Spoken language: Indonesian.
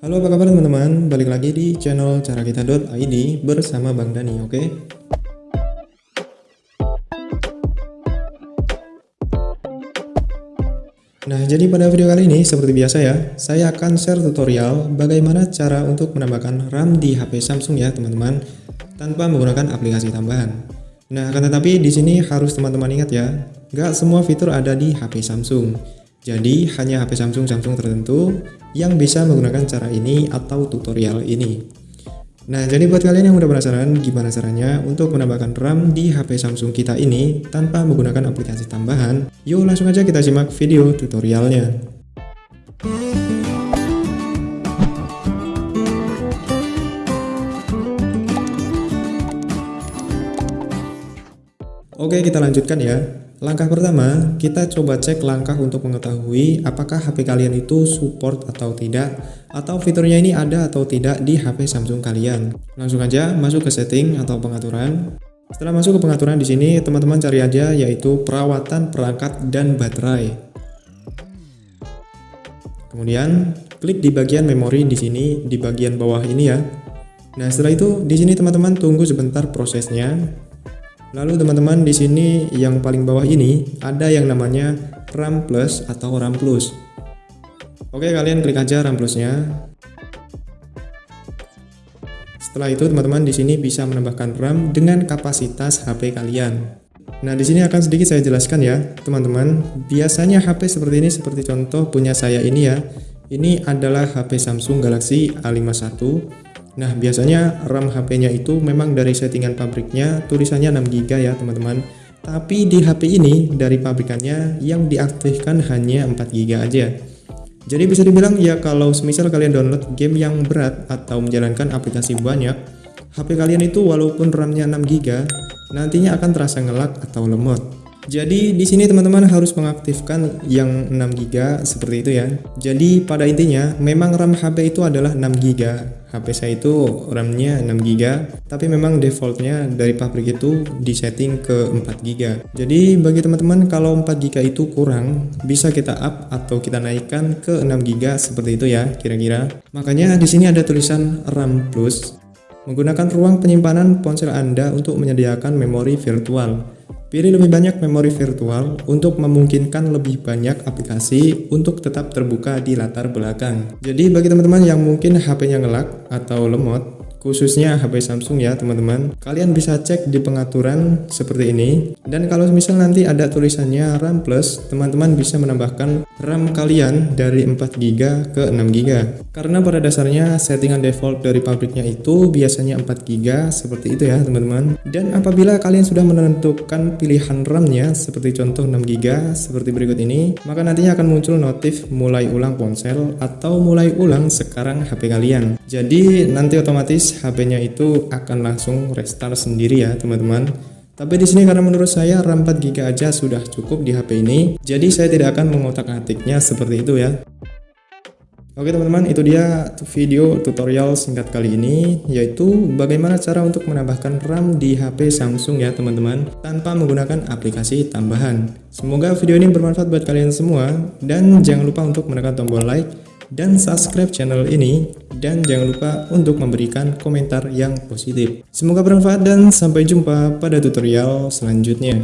Halo apa kabar teman-teman, balik lagi di channel carakita.id bersama Bang Dani, oke? Nah, jadi pada video kali ini, seperti biasa ya, saya akan share tutorial bagaimana cara untuk menambahkan RAM di HP Samsung ya teman-teman, tanpa menggunakan aplikasi tambahan. Nah, akan tetapi di sini harus teman-teman ingat ya, nggak semua fitur ada di HP Samsung. Jadi hanya HP Samsung-Samsung tertentu yang bisa menggunakan cara ini atau tutorial ini. Nah, jadi buat kalian yang udah penasaran gimana caranya untuk menambahkan RAM di HP Samsung kita ini tanpa menggunakan aplikasi tambahan, yuk langsung aja kita simak video tutorialnya. Oke, kita lanjutkan ya. Langkah pertama, kita coba cek langkah untuk mengetahui apakah HP kalian itu support atau tidak, atau fiturnya ini ada atau tidak di HP Samsung kalian. Langsung aja masuk ke setting atau pengaturan. Setelah masuk ke pengaturan di sini, teman-teman cari aja yaitu perawatan perangkat dan baterai. Kemudian klik di bagian memori di sini di bagian bawah ini ya. Nah, setelah itu di sini teman-teman tunggu sebentar prosesnya Lalu teman-teman di sini yang paling bawah ini ada yang namanya RAM Plus atau RAM Plus. Oke, kalian klik aja RAM Plusnya. Setelah itu teman-teman di sini bisa menambahkan RAM dengan kapasitas HP kalian. Nah, di sini akan sedikit saya jelaskan ya, teman-teman. Biasanya HP seperti ini seperti contoh punya saya ini ya. Ini adalah HP Samsung Galaxy A51 Nah, biasanya RAM HP-nya itu memang dari settingan pabriknya tulisannya 6GB ya, teman-teman. Tapi di HP ini dari pabrikannya yang diaktifkan hanya 4GB aja. Jadi bisa dibilang ya kalau semisal kalian download game yang berat atau menjalankan aplikasi banyak, HP kalian itu walaupun RAM-nya 6GB, nantinya akan terasa ngelak atau lemot. Jadi di sini teman-teman harus mengaktifkan yang 6GB seperti itu ya. Jadi pada intinya memang RAM HP itu adalah 6GB. HP saya itu RAM-nya 6GB, tapi memang defaultnya dari pabrik itu disetting ke 4GB. Jadi bagi teman-teman kalau 4GB itu kurang, bisa kita up atau kita naikkan ke 6GB seperti itu ya kira-kira. Makanya di sini ada tulisan RAM Plus. Menggunakan ruang penyimpanan ponsel Anda untuk menyediakan memori virtual. Pilih lebih banyak memori virtual untuk memungkinkan lebih banyak aplikasi untuk tetap terbuka di latar belakang. Jadi bagi teman-teman yang mungkin HP-nya ngelak atau lemot, khususnya HP Samsung ya teman-teman. Kalian bisa cek di pengaturan seperti ini. Dan kalau misal nanti ada tulisannya RAM plus teman-teman bisa menambahkan RAM kalian dari 4GB ke 6GB karena pada dasarnya settingan default dari pabriknya itu biasanya 4GB seperti itu ya teman-teman. Dan apabila kalian sudah menentukan pilihan RAM-nya seperti contoh 6GB seperti berikut ini maka nantinya akan muncul notif mulai ulang ponsel atau mulai ulang sekarang HP kalian. Jadi nanti HP-nya itu akan langsung restart sendiri ya teman-teman. Tapi di sini karena menurut saya RAM 4GB aja sudah cukup di HP ini, jadi saya tidak akan mengotak-atiknya seperti itu ya. Oke teman-teman, itu dia video tutorial singkat kali ini, yaitu bagaimana cara untuk menambahkan RAM di HP Samsung ya teman-teman, tanpa menggunakan aplikasi tambahan. Semoga video ini bermanfaat buat kalian semua, dan jangan lupa untuk menekan tombol like, dan subscribe channel ini dan jangan lupa untuk memberikan komentar yang positif. Semoga bermanfaat dan sampai jumpa pada tutorial selanjutnya.